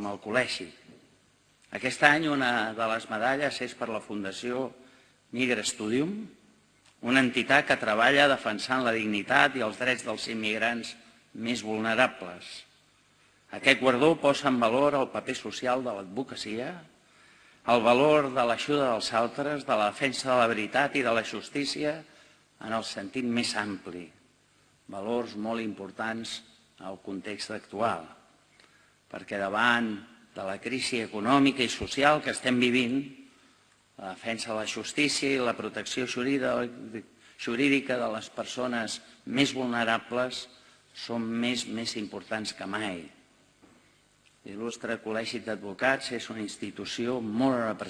amb el col·legi. Aquest any una de les medalles és per la Fundació Migra Studium, una entitat que treballa defensant la dignitat i els drets dels immigrants més vulnerables. Aquest guardó posa en valor el paper social de l'advocacia, el valor de l'ajuda dels altres, de la defensa de la veritat i de la justícia en el sentit més ampli, valors molt importants al context actual, perquè davant de la crisi econòmica i social que estem vivint, la defensa de la justícia i la protecció jurídica de les persones més vulnerables són més, més importants que mai. L'il·lustre Col·legi d'Advocats és una institució molt